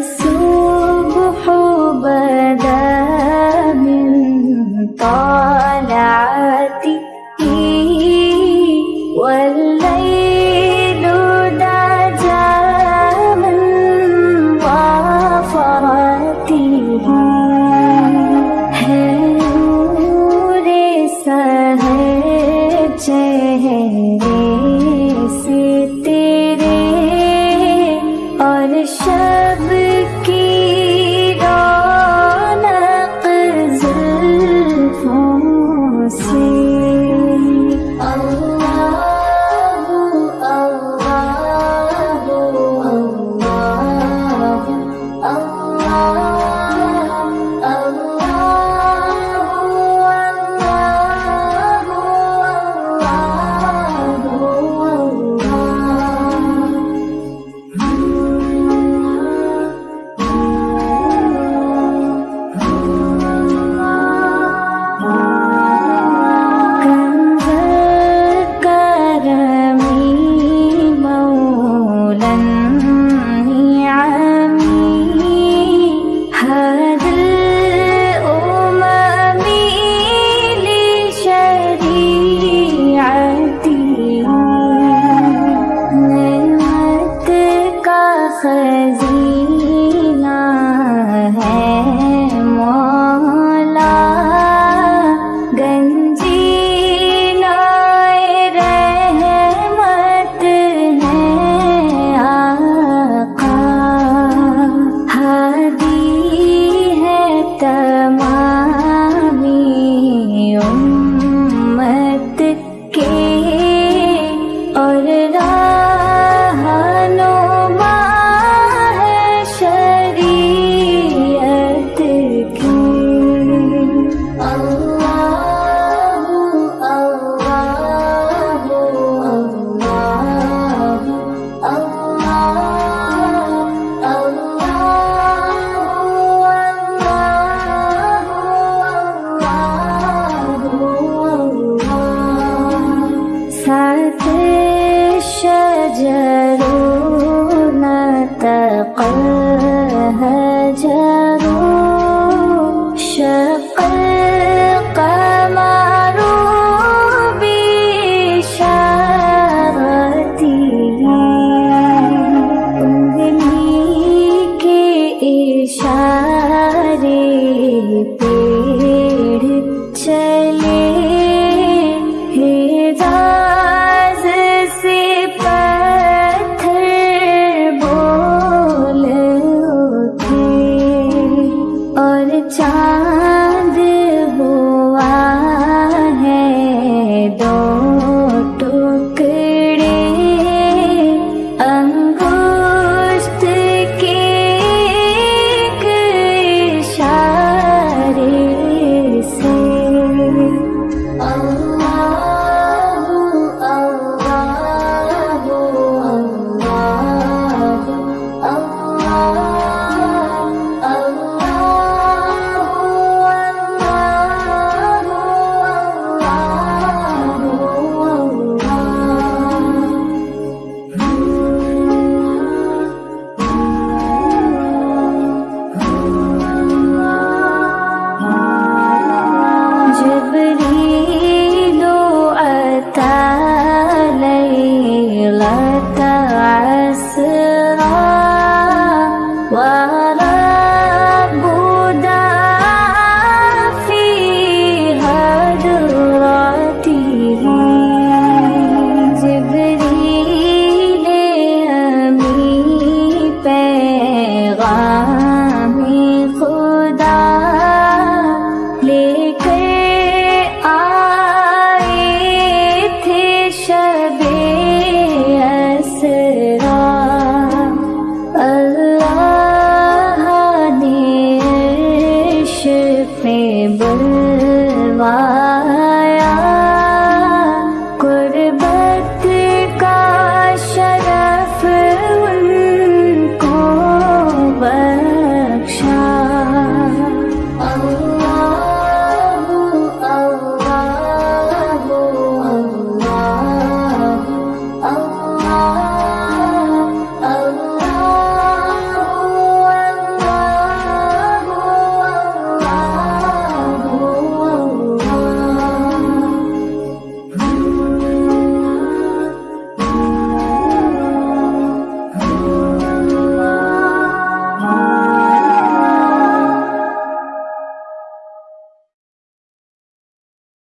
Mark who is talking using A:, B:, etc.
A: الصبح بدا من طلعته me Oh. Mama